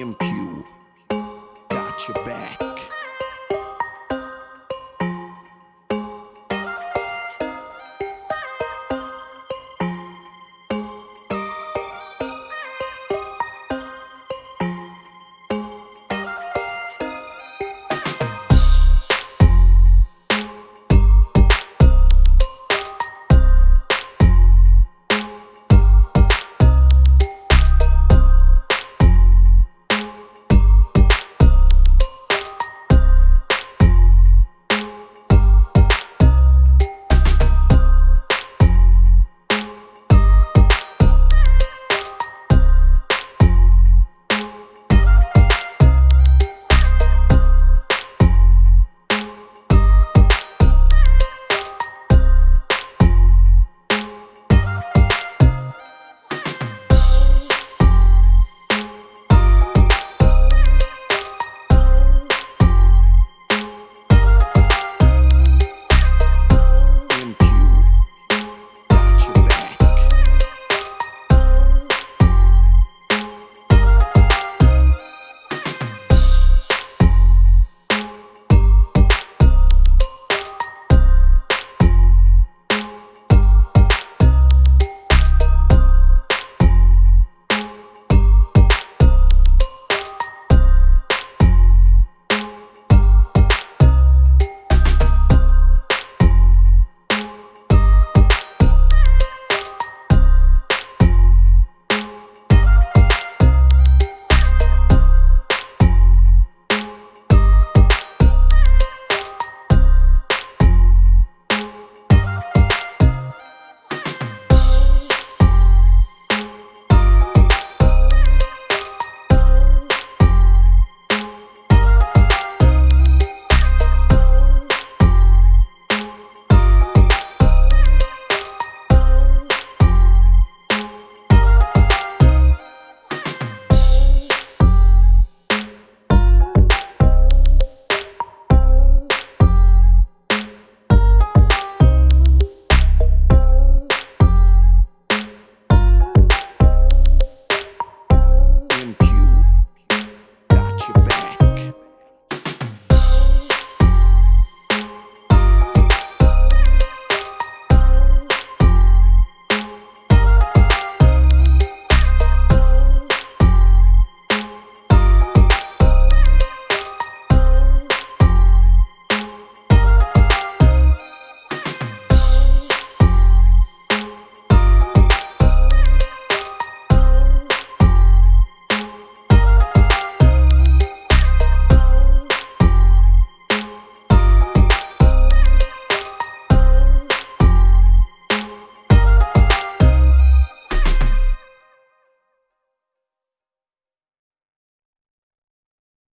Impu. Got your back.